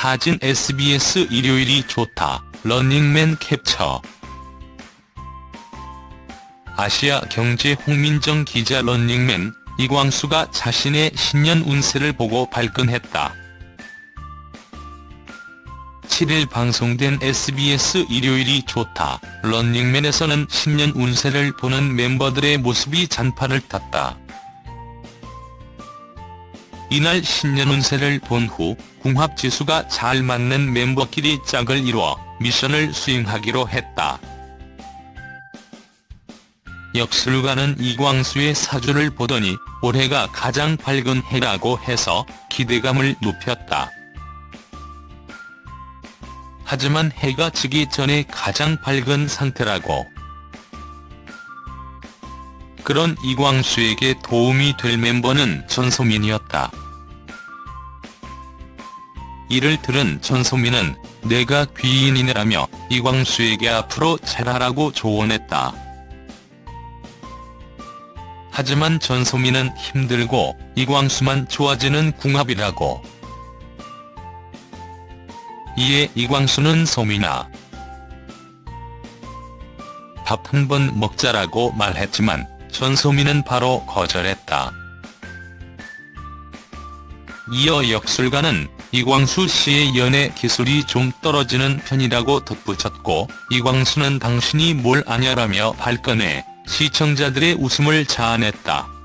사진 SBS 일요일이 좋다. 런닝맨 캡처 아시아 경제 홍민정 기자 런닝맨 이광수가 자신의 신년 운세를 보고 발끈했다. 7일 방송된 SBS 일요일이 좋다. 런닝맨에서는 신년 운세를 보는 멤버들의 모습이 잔판을 탔다. 이날 신년 운세를 본 후 궁합지수가 잘 맞는 멤버끼리 짝을 이루어 미션을 수행하기로 했다. 역술가는 이광수의 사주를 보더니 올해가 가장 밝은 해라고 해서 기대감을 높였다. 하지만 해가 지기 전에 가장 밝은 상태라고. 그런 이광수에게 도움이 될 멤버는 전소민이었다. 이를 들은 전소민은 내가 귀인이라며 이광수에게 앞으로 잘하라고 조언했다. 하지만 전소민은 힘들고 이광수만 좋아지는 궁합이라고. 이에 이광수는 소민아 밥 한 번 먹자라고 말했지만 전소민은 바로 거절했다. 이어 역술가는 이광수 씨의 연애 기술이 좀 떨어지는 편이라고 덧붙였고 이광수는 당신이 뭘 아냐라며 발끈해 시청자들의 웃음을 자아냈다.